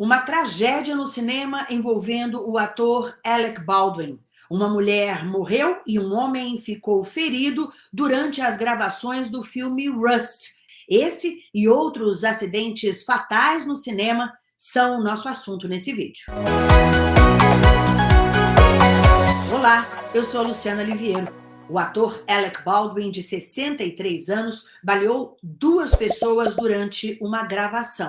Uma tragédia no cinema envolvendo o ator Alec Baldwin. Uma mulher morreu e um homem ficou ferido durante as gravações do filme Rust. Esse e outros acidentes fatais no cinema são nosso assunto nesse vídeo. Olá, eu sou a Luciana Liviero. O ator Alec Baldwin, de 63 anos, baleou duas pessoas durante uma gravação.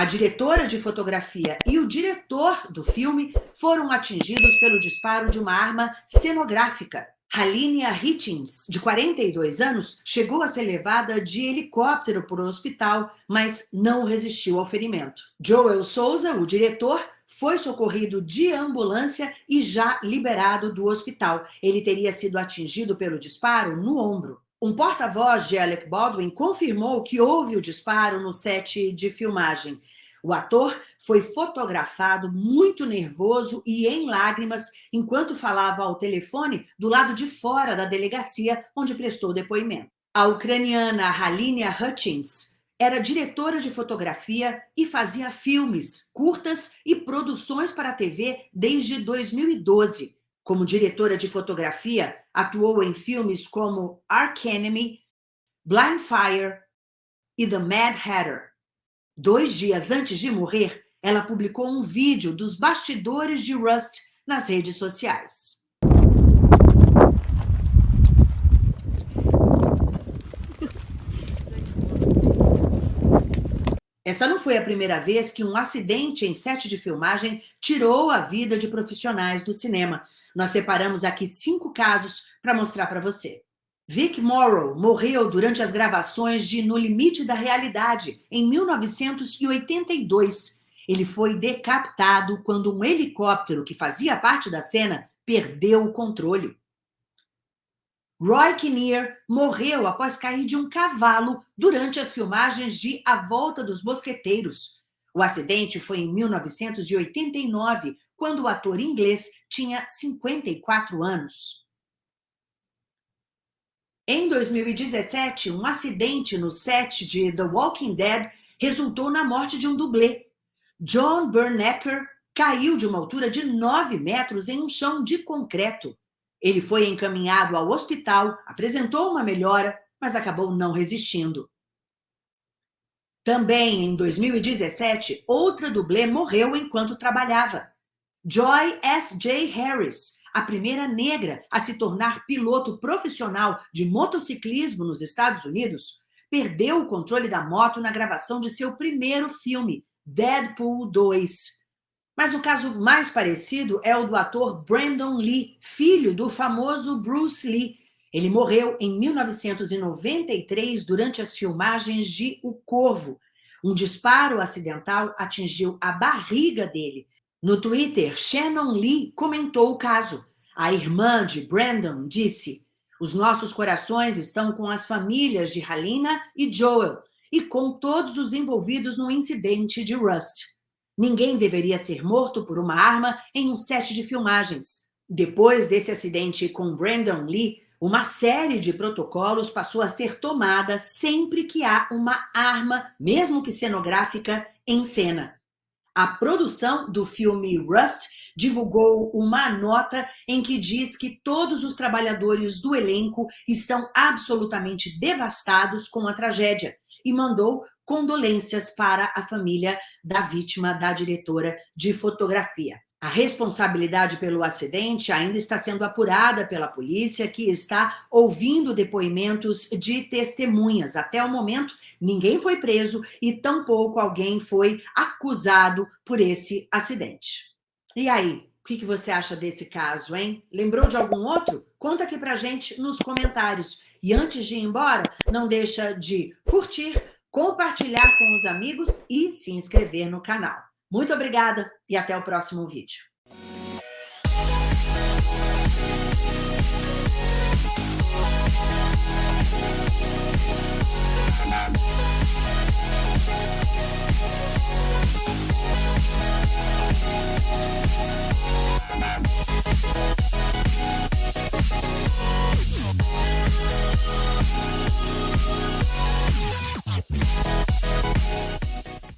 A diretora de fotografia e o diretor do filme foram atingidos pelo disparo de uma arma cenográfica. Halinia Hitchens, de 42 anos, chegou a ser levada de helicóptero para o hospital, mas não resistiu ao ferimento. Joel Souza, o diretor, foi socorrido de ambulância e já liberado do hospital. Ele teria sido atingido pelo disparo no ombro. Um porta-voz de Alec Baldwin confirmou que houve o disparo no set de filmagem. O ator foi fotografado muito nervoso e em lágrimas enquanto falava ao telefone do lado de fora da delegacia onde prestou depoimento. A ucraniana Halinia Hutchins era diretora de fotografia e fazia filmes, curtas e produções para a TV desde 2012. Como diretora de fotografia, atuou em filmes como Ark Enemy, Blind Fire e The Mad Hatter. Dois dias antes de morrer, ela publicou um vídeo dos bastidores de Rust nas redes sociais. Essa não foi a primeira vez que um acidente em set de filmagem tirou a vida de profissionais do cinema. Nós separamos aqui cinco casos para mostrar para você. Vic Morrow morreu durante as gravações de No Limite da Realidade, em 1982. Ele foi decapitado quando um helicóptero que fazia parte da cena perdeu o controle. Roy Kinnear morreu após cair de um cavalo durante as filmagens de A Volta dos Mosqueteiros. O acidente foi em 1989, quando o ator inglês tinha 54 anos. Em 2017, um acidente no set de The Walking Dead resultou na morte de um dublê. John Bernecker caiu de uma altura de 9 metros em um chão de concreto. Ele foi encaminhado ao hospital, apresentou uma melhora, mas acabou não resistindo. Também em 2017, outra dublê morreu enquanto trabalhava. Joy S.J. Harris, a primeira negra a se tornar piloto profissional de motociclismo nos Estados Unidos, perdeu o controle da moto na gravação de seu primeiro filme, Deadpool 2. Mas o caso mais parecido é o do ator Brandon Lee, filho do famoso Bruce Lee. Ele morreu em 1993 durante as filmagens de O Corvo. Um disparo acidental atingiu a barriga dele, no Twitter, Shannon Lee comentou o caso. A irmã de Brandon disse, os nossos corações estão com as famílias de Halina e Joel e com todos os envolvidos no incidente de Rust. Ninguém deveria ser morto por uma arma em um set de filmagens. Depois desse acidente com Brandon Lee, uma série de protocolos passou a ser tomada sempre que há uma arma, mesmo que cenográfica, em cena. A produção do filme Rust divulgou uma nota em que diz que todos os trabalhadores do elenco estão absolutamente devastados com a tragédia e mandou condolências para a família da vítima da diretora de fotografia. A responsabilidade pelo acidente ainda está sendo apurada pela polícia, que está ouvindo depoimentos de testemunhas. Até o momento, ninguém foi preso e tampouco alguém foi acusado por esse acidente. E aí, o que você acha desse caso, hein? Lembrou de algum outro? Conta aqui pra gente nos comentários. E antes de ir embora, não deixa de curtir, compartilhar com os amigos e se inscrever no canal. Muito obrigada e até o próximo vídeo.